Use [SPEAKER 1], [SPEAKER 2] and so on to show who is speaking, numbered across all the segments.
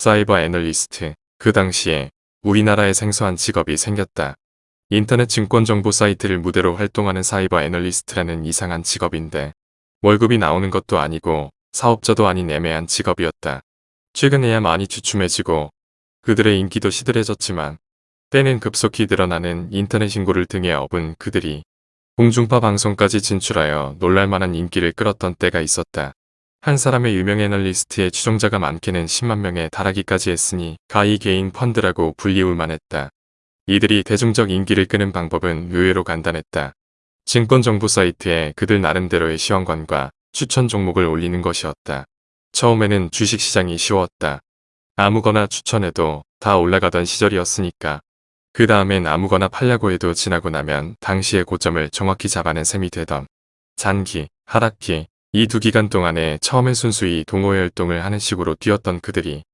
[SPEAKER 1] 사이버 애널리스트. 그 당시에 우리나라에 생소한 직업이 생겼다. 인터넷 증권 정보 사이트를 무대로 활동하는 사이버 애널리스트라는 이상한 직업인데 월급이 나오는 것도 아니고 사업자도 아닌 애매한 직업이었다. 최근에야 많이 주춤해지고 그들의 인기도 시들해졌지만 때는 급속히 늘어나는 인터넷 인구를 등에 업은 그들이 공중파 방송까지 진출하여 놀랄만한 인기를 끌었던 때가 있었다. 한 사람의 유명 애널리스트의 추종자가 많게는 10만 명에 달하기까지 했으니 가히 개인 펀드라고 불리울 만 했다. 이들이 대중적 인기를 끄는 방법은 의외로 간단했다. 증권 정보 사이트에 그들 나름대로의 시황관과 추천 종목을 올리는 것이었다. 처음에는 주식시장이 쉬웠다. 아무거나 추천해도 다 올라가던 시절이었으니까. 그 다음엔 아무거나 팔려고 해도 지나고 나면 당시의 고점을 정확히 잡아낸 셈이 되던 잔기, 하락기, 이 두 기간 동안에 처음엔 순수히 동호회활동을 하는 식으로 뛰었던 그들이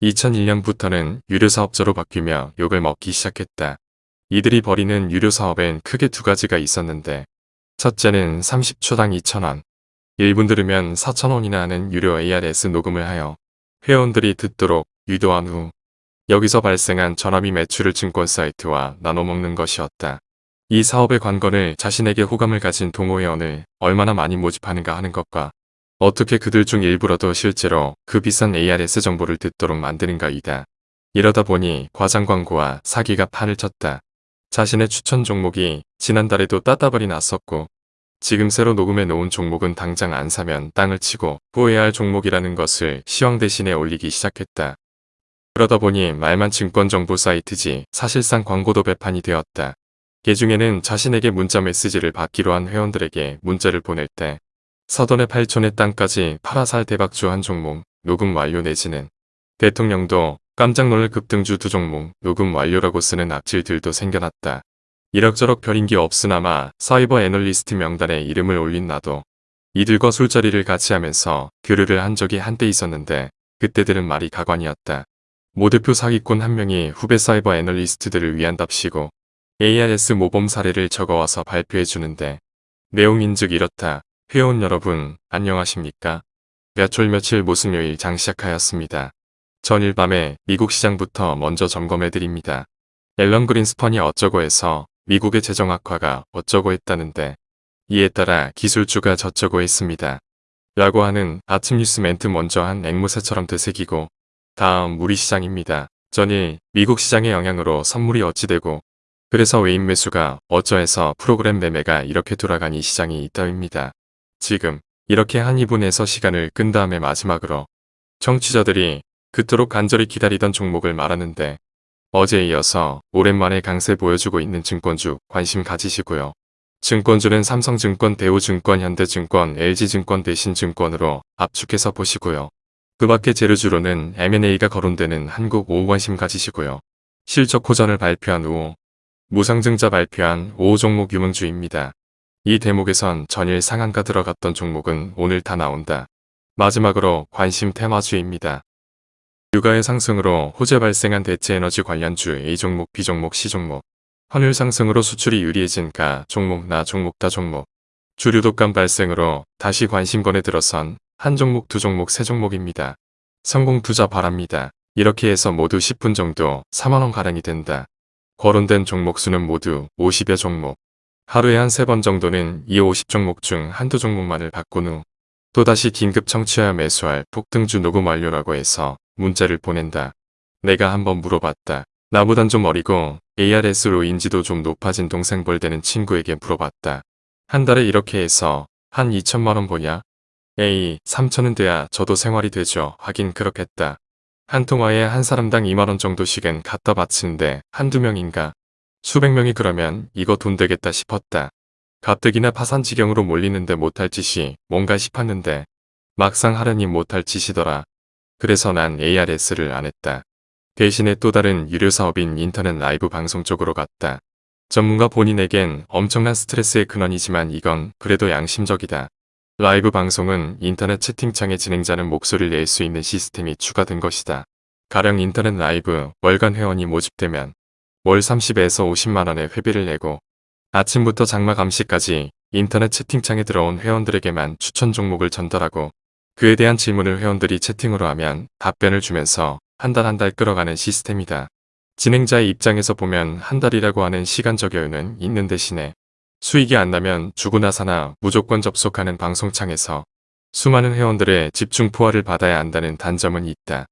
[SPEAKER 1] 2001년부터는 유료사업자로 바뀌며 욕을 먹기 시작했다. 이들이 벌이는 유료사업엔 크게 두 가지가 있었는데 첫째는 30초당 2,000원, 1분 들으면 4,000원이나 하는 유료 ARS 녹음을 하여 회원들이 듣도록 유도한 후 여기서 발생한 전화비 매출을 증권 사이트와 나눠먹는 것이었다. 이 사업의 관건을 자신에게 호감을 가진 동호회원을 얼마나 많이 모집하는가 하는 것과 어떻게 그들 중 일부라도 실제로 그 비싼 ARS 정보를 듣도록 만드는가이다. 이러다 보니 과장 광고와 사기가 판을 쳤다. 자신의 추천 종목이 지난달에도 따따블이 났었고 지금 새로 녹음해 놓은 종목은 당장 안 사면 땅을 치고 후회할 종목이라는 것을 시황 대신에 올리기 시작했다. 그러다 보니 말만 증권정보 사이트지 사실상 광고도 배판이 되었다. 개중에는 자신에게 문자 메시지를 받기로 한 회원들에게 문자를 보낼 때 서돈의 8촌의 땅까지 팔아살 대박주 한 종목 녹음 완료 내지는 대통령도 깜짝 놀랄 급등주 두 종목 녹음 완료라고 쓰는 악질들도 생겨났다. 이럭저럭 별인기 없으나마 사이버 애널리스트 명단에 이름을 올린 나도 이들과 술자리를 같이 하면서 교류를 한 적이 한때 있었는데 그때들은 말이 가관이었다. 모 대표 사기꾼 한 명이 후배 사이버 애널리스트들을 위한답시고 ARS 모범 사례를 적어와서 발표해 주는데 내용인즉 이렇다. 회원 여러분 안녕하십니까? 몇월 며칠 무슨 요일 장 시작하였습니다. 전일 밤에 미국 시장부터 먼저 점검해 드립니다. 앨런 그린스펀이 어쩌고 해서 미국의 재정 악화가 어쩌고 했다는데 이에 따라 기술주가 저쩌고 했습니다. 라고 하는 아침 뉴스 멘트 먼저 한 앵무새처럼 되새기고 다음 우리 시장입니다. 전일 미국 시장의 영향으로 선물이 어찌되고 그래서 외인 매수가 어쩌해서 프로그램 매매가 이렇게 돌아간 이 시장이 있다입니다. 지금 이렇게 한 2분에서 시간을 끈 다음에 마지막으로 청취자들이 그토록 간절히 기다리던 종목을 말하는데 어제에 이어서 오랜만에 강세 보여주고 있는 증권주 관심 가지시고요. 증권주는 삼성증권, 대우증권, 현대증권, LG증권 대신 증권으로 압축해서 보시고요. 그 밖에 재료주로는 M&A가 거론되는 한국 오후 관심 가지시고요. 실적 호전을 발표한 후 무상증자 발표한 5 종목 유명주입니다. 이 대목에선 전일 상한가 들어갔던 종목은 오늘 다 나온다. 마지막으로 관심 테마주입니다. 유가의 상승으로 호재 발생한 대체에너지 관련주 A 종목, B 종목, C 종목 환율 상승으로 수출이 유리해진 가 종목, 나 종목, 다 종목 주류 독감 발생으로 다시 관심권에 들어선 한 종목, 두 종목, 세 종목입니다. 성공 투자 바랍니다. 이렇게 해서 모두 10분 정도 4만원가량이 된다. 거론된 종목 수는 모두 50여 종목. 하루에 한 세 번 정도는 이 50종목 중 한두 종목만을 바꾼 후 또다시 긴급 청취하여 매수할 폭등주 녹음 완료라고 해서 문자를 보낸다. 내가 한번 물어봤다. 나보단 좀 어리고 ARS로 인지도 좀 높아진 동생벌 되는 친구에게 물어봤다. 한 달에 이렇게 해서 한 2천만원 보냐? 에이 3천은 돼야 저도 생활이 되죠. 하긴 그렇겠다. 한 통화에 한 사람당 2만원 정도씩은 갖다 바치는데 한두 명인가? 수백 명이 그러면 이거 돈 되겠다 싶었다. 가뜩이나 파산 지경으로 몰리는데 못할 짓이 뭔가 싶었는데 막상 하려니 못할 짓이더라. 그래서 난 ARS를 안 했다. 대신에 또 다른 유료 사업인 인터넷 라이브 방송 쪽으로 갔다. 전문가 본인에겐 엄청난 스트레스의 근원이지만 이건 그래도 양심적이다. 라이브 방송은 인터넷 채팅창에 진행자는 목소리를 낼 수 있는 시스템이 추가된 것이다. 가령 인터넷 라이브 월간 회원이 모집되면 월 30에서 50만원의 회비를 내고 아침부터 장 마감 시까지 인터넷 채팅창에 들어온 회원들에게만 추천 종목을 전달하고 그에 대한 질문을 회원들이 채팅으로 하면 답변을 주면서 한 달 한달 끌어가는 시스템이다. 진행자의 입장에서 보면 한 달이라고 하는 시간적 여유는 있는 대신에 수익이 안 나면 주구나 사나 무조건 접속하는 방송창에서 수많은 회원들의 집중 포화를 받아야 한다는 단점은 있다.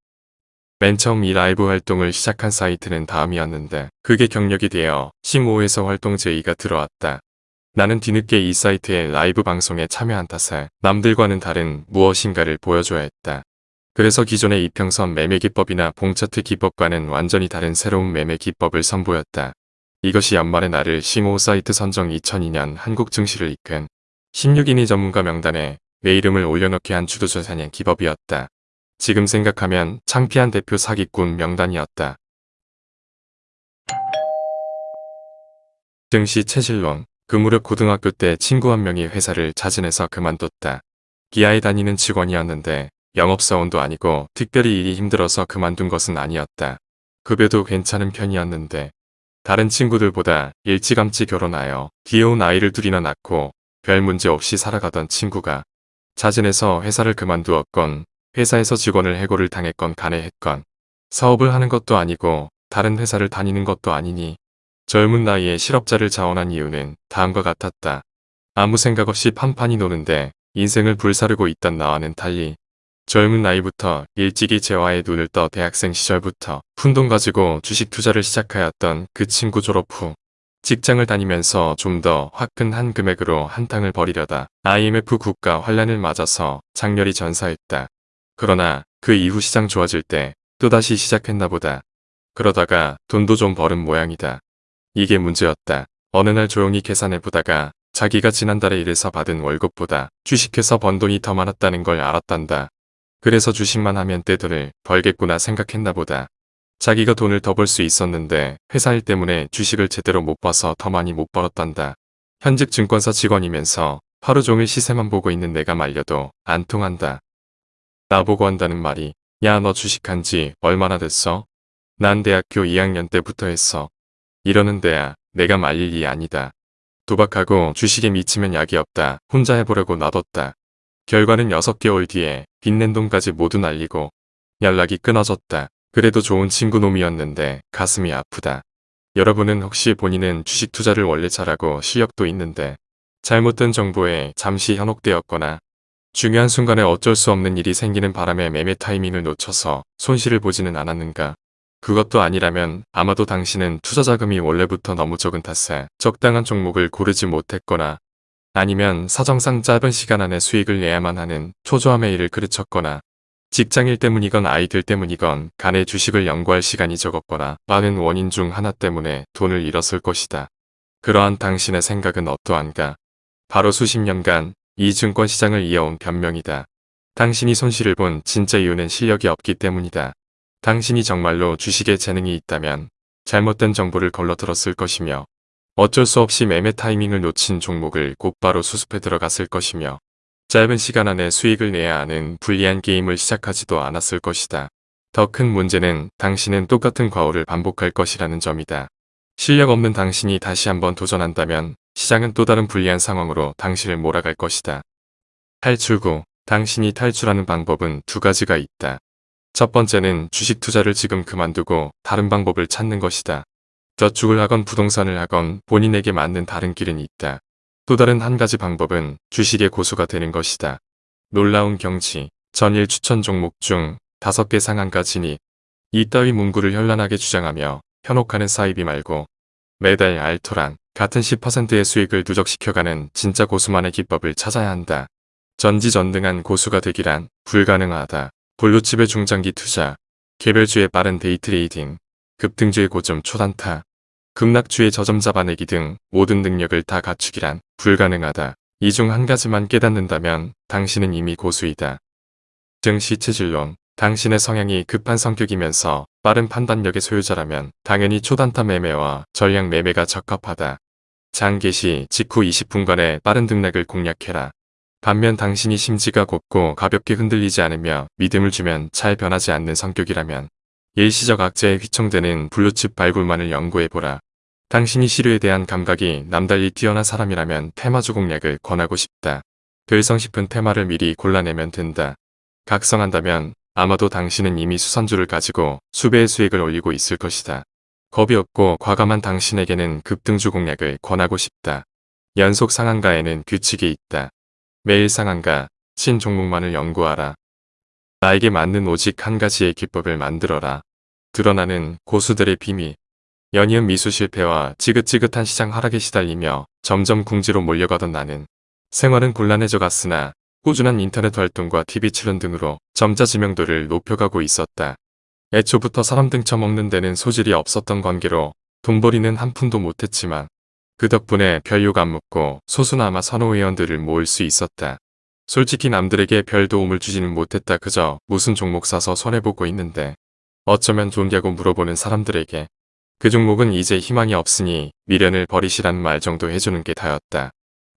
[SPEAKER 1] 맨 처음 이 라이브 활동을 시작한 사이트는 다음이었는데 그게 경력이 되어 15에서 활동 제의가 들어왔다. 나는 뒤늦게 이 사이트의 라이브 방송에 참여한 탓에 남들과는 다른 무엇인가를 보여줘야 했다. 그래서 기존의 이평선 매매 기법이나 봉차트 기법과는 완전히 다른 새로운 매매 기법을 선보였다. 이것이 연말에 나를 싱오 사이트 선정 2002년 한국 증시를 이끈 16인이 전문가 명단에 내 이름을 올려놓게 한 주도조사의 기법이었다. 지금 생각하면 창피한 대표 사기꾼 명단이었다. 증시 체질론 그 무렵 고등학교 때 친구 한 명이 회사를 자진해서 그만뒀다. 기아에 다니는 직원이었는데 영업사원도 아니고 특별히 일이 힘들어서 그만둔 것은 아니었다. 급여도 괜찮은 편이었는데 다른 친구들보다 일찌감치 결혼하여 귀여운 아이를 둘이나 낳고 별 문제 없이 살아가던 친구가 자진해서 회사를 그만두었건 회사에서 직원을 해고를 당했건 간에 했건 사업을 하는 것도 아니고 다른 회사를 다니는 것도 아니니 젊은 나이에 실업자를 자원한 이유는 다음과 같았다. 아무 생각 없이 판판이 노는데 인생을 불사르고 있던 나와는 달리 젊은 나이부터 일찍이 재화에 눈을 떠 대학생 시절부터 푼돈 가지고 주식 투자를 시작하였던 그 친구 졸업 후 직장을 다니면서 좀 더 화끈한 금액으로 한탕을 벌이려다 IMF 국가 환란을 맞아서 장렬히 전사했다. 그러나 그 이후 시장 좋아질 때 또다시 시작했나 보다. 그러다가 돈도 좀 벌은 모양이다. 이게 문제였다. 어느 날 조용히 계산해 보다가 자기가 지난달에 일해서 받은 월급보다 주식해서 번 돈이 더 많았다는 걸 알았단다. 그래서 주식만 하면 떼돈을 벌겠구나 생각했나 보다. 자기가 돈을 더 벌 수 있었는데 회사 일 때문에 주식을 제대로 못 봐서 더 많이 못 벌었단다. 현직 증권사 직원이면서 하루 종일 시세만 보고 있는 내가 말려도 안 통한다. 나보고 한다는 말이 야 너 주식한 지 얼마나 됐어? 난 대학교 2학년 때부터 했어. 이러는 데야 내가 말릴 이 아니다. 도박하고 주식에 미치면 약이 없다. 혼자 해보려고 놔뒀다. 결과는 6개월 뒤에 빚낸 돈까지 모두 날리고 연락이 끊어졌다. 그래도 좋은 친구 놈이었는데 가슴이 아프다. 여러분은 혹시 본인은 주식 투자를 원래 잘하고 실력도 있는데 잘못된 정보에 잠시 현혹되었거나 중요한 순간에 어쩔 수 없는 일이 생기는 바람에 매매 타이밍을 놓쳐서 손실을 보지는 않았는가? 그것도 아니라면 아마도 당신은 투자 자금이 원래부터 너무 적은 탓에 적당한 종목을 고르지 못했거나 아니면 사정상 짧은 시간 안에 수익을 내야만 하는 초조함의 일을 그르쳤거나 직장일 때문이건 아이들 때문이건 간에 주식을 연구할 시간이 적었거나 많은 원인 중 하나 때문에 돈을 잃었을 것이다. 그러한 당신의 생각은 어떠한가? 바로 수십 년간 이 증권 시장을 이어온 변명이다. 당신이 손실을 본 진짜 이유는 실력이 없기 때문이다. 당신이 정말로 주식에 재능이 있다면 잘못된 정보를 걸러들었을 것이며 어쩔 수 없이 매매 타이밍을 놓친 종목을 곧바로 수습해 들어갔을 것이며 짧은 시간 안에 수익을 내야 하는 불리한 게임을 시작하지도 않았을 것이다. 더 큰 문제는 당신은 똑같은 과오를 반복할 것이라는 점이다. 실력 없는 당신이 다시 한번 도전한다면 시장은 또 다른 불리한 상황으로 당신을 몰아갈 것이다. 탈출구 당신이 탈출하는 방법은 두 가지가 있다. 첫 번째는 주식 투자를 지금 그만두고 다른 방법을 찾는 것이다. 저축을 하건 부동산을 하건 본인에게 맞는 다른 길은 있다. 또 다른 한 가지 방법은 주식의 고수가 되는 것이다. 놀라운 경치, 전일 추천 종목 중 다섯 개 상한가지니 이따위 문구를 현란하게 주장하며 현혹하는 사이비 말고 매달 알토란 같은 10%의 수익을 누적시켜가는 진짜 고수만의 기법을 찾아야 한다. 전지전능한 고수가 되기란 불가능하다. 블루칩의 중장기 투자, 개별주의 빠른 day trading, 급등주의 고점 초단타, 급락주의 저점 잡아내기 등 모든 능력을 다 갖추기란 불가능하다. 이 중 한 가지만 깨닫는다면 당신은 이미 고수이다. 증시 체질론 당신의 성향이 급한 성격이면서 빠른 판단력의 소유자라면 당연히 초단타 매매와 전량 매매가 적합하다. 장개시 직후 20분간의 빠른 등락을 공략해라. 반면 당신이 심지가 곱고 가볍게 흔들리지 않으며 믿음을 주면 잘 변하지 않는 성격이라면 일시적 악재에 휘청되는 블루칩 발굴만을 연구해보라. 당신이 시류에 대한 감각이 남달리 뛰어난 사람이라면 테마주 공략을 권하고 싶다. 결성 싶은 테마를 미리 골라내면 된다. 각성한다면 아마도 당신은 이미 수산주를 가지고 수배의 수익을 올리고 있을 것이다. 겁이 없고 과감한 당신에게는 급등주 공략을 권하고 싶다. 연속 상한가에는 규칙이 있다. 매일 상한가, 신 종목만을 연구하라. 나에게 맞는 오직 한 가지의 기법을 만들어라. 드러나는 고수들의 비밀. 연이은 미수 실패와 지긋지긋한 시장 하락에 시달리며 점점 궁지로 몰려가던 나는 생활은 곤란해져 갔으나 꾸준한 인터넷 활동과 TV 출연 등으로 점자 지명도를 높여가고 있었다. 애초부터 사람 등쳐먹는 데는 소질이 없었던 관계로 돈벌이는 한 푼도 못했지만 그 덕분에 별욕 안 묻고 소수나마 선호회원들을 모을 수 있었다. 솔직히 남들에게 별 도움을 주지는 못했다 그저 무슨 종목 사서 손해보고 있는데 어쩌면 좋냐고 물어보는 사람들에게 그 종목은 이제 희망이 없으니 미련을 버리시라는 말 정도 해주는 게 다였다.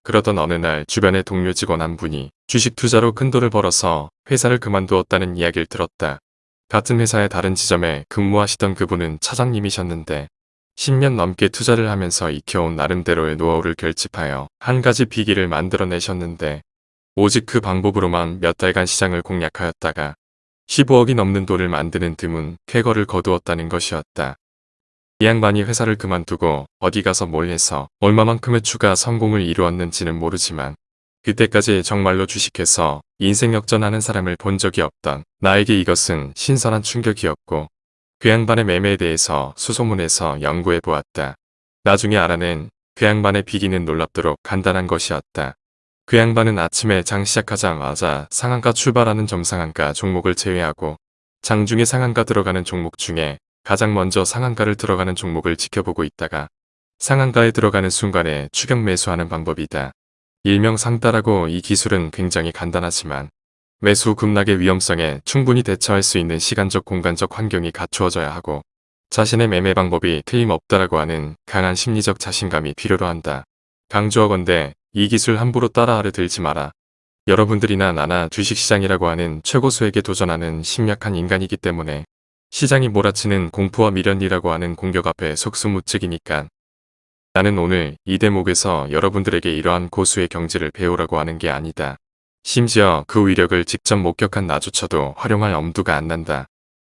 [SPEAKER 1] 그러던 어느 날 주변의 동료 직원 한 분이 주식 투자로 큰 돈을 벌어서 회사를 그만두었다는 이야기를 들었다. 같은 회사의 다른 지점에 근무하시던 그분은 차장님이셨는데 10년 넘게 투자를 하면서 익혀온 나름대로의 노하우를 결집하여 한 가지 비기를 만들어내셨는데 오직 그 방법으로만 몇 달간 시장을 공략하였다가 15억이 넘는 돈을 만드는 드문 쾌거를 거두었다는 것이었다. 이 양반이 회사를 그만두고 어디 가서 뭘 해서 얼마만큼의 추가 성공을 이루었는지는 모르지만 그때까지 정말로 주식해서 인생 역전하는 사람을 본 적이 없던 나에게 이것은 신선한 충격이었고 그 양반의 매매에 대해서 수소문해서 연구해 보았다. 나중에 알아낸 그 양반의 비기는 놀랍도록 간단한 것이었다. 그 양반은 아침에 장 시작하자마자 상한가 출발하는 점상한가 종목을 제외하고 장 중에 상한가 들어가는 종목 중에 가장 먼저 상한가를 들어가는 종목을 지켜보고 있다가 상한가에 들어가는 순간에 추격 매수하는 방법이다. 일명 상따라고 이 기술은 굉장히 간단하지만 매수 급락의 위험성에 충분히 대처할 수 있는 시간적 공간적 환경이 갖추어져야 하고 자신의 매매 방법이 틀림없다라고 하는 강한 심리적 자신감이 필요로 한다. 강조하건대 이 기술 함부로 따라하려 들지 마라. 여러분들이나 나나 주식시장이라고 하는 최고수에게 도전하는 심약한 인간이기 때문에 시장이 몰아치는 공포와 미련이라고 하는 공격 앞에 속수무책이니까 나는 오늘 이 대목에서 여러분들에게 이러한 고수의 경지를 배우라고 하는 게 아니다. 심지어 그 위력을 직접 목격한 나조차도 활용할 엄두가 안 난다.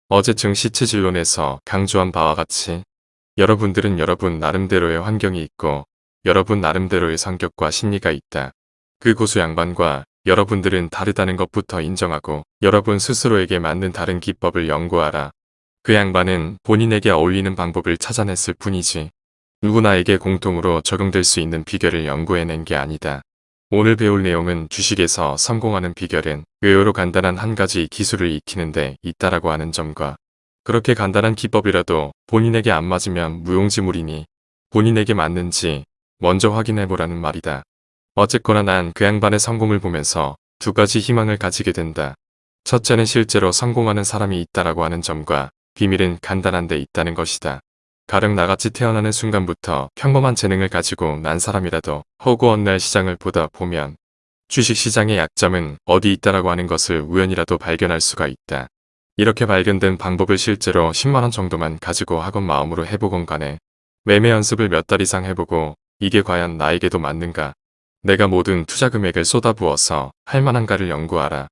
[SPEAKER 1] 어제 증시체질론에서 강조한 바와 같이 여러분들은 여러분 나름대로의 환경이 있고 여러분 나름대로의 성격과 심리가 있다. 그 고수 양반과 여러분들은 다르다는 것부터 인정하고 여러분 스스로에게 맞는 다른 기법을 연구하라. 그 양반은 본인에게 어울리는 방법을 찾아냈을 뿐이지 누구나에게 공통으로 적용될 수 있는 비결을 연구해낸 게 아니다. 오늘 배울 내용은 주식에서 성공하는 비결은 의외로 간단한 한 가지 기술을 익히는데 있다라고 하는 점과 그렇게 간단한 기법이라도 본인에게 안 맞으면 무용지물이니 본인에게 맞는지 먼저 확인해보라는 말이다. 어쨌거나 난 그 양반의 성공을 보면서 두 가지 희망을 가지게 된다. 첫째는 실제로 성공하는 사람이 있다라고 하는 점과 비밀은 간단한 데 있다는 것이다. 가령 나같이 태어나는 순간부터 평범한 재능을 가지고 난 사람이라도 허구 어느 날 시장을 보다 보면 주식시장의 약점은 어디 있다라고 하는 것을 우연이라도 발견할 수가 있다. 이렇게 발견된 방법을 실제로 10만원 정도만 가지고 학원 마음으로 해보건 간에 매매 연습을 몇 달 이상 해보고 이게 과연 나에게도 맞는가 내가 모든 투자 금액을 쏟아부어서 할 만한가를 연구하라.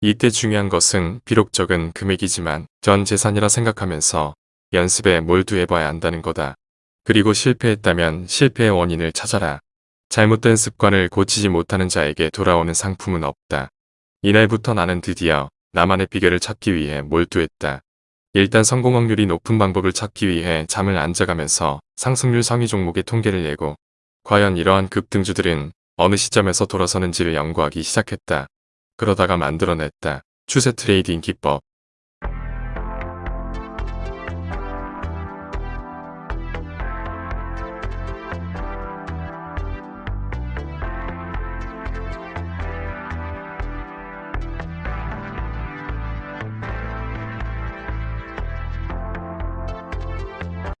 [SPEAKER 1] 이때 중요한 것은 비록 적은 금액이지만 전 재산이라 생각하면서 연습에 몰두해봐야 한다는 거다. 그리고 실패했다면 실패의 원인을 찾아라. 잘못된 습관을 고치지 못하는 자에게 돌아오는 상품은 없다. 이날부터 나는 드디어 나만의 비결을 찾기 위해 몰두했다. 일단 성공 확률이 높은 방법을 찾기 위해 잠을 안 자가면서 상승률 상위 종목의 통계를 내고 과연 이러한 급등주들은 어느 시점에서 돌아서는지를 연구하기 시작했다. 그러다가 만들어냈다. 추세 trading 기법.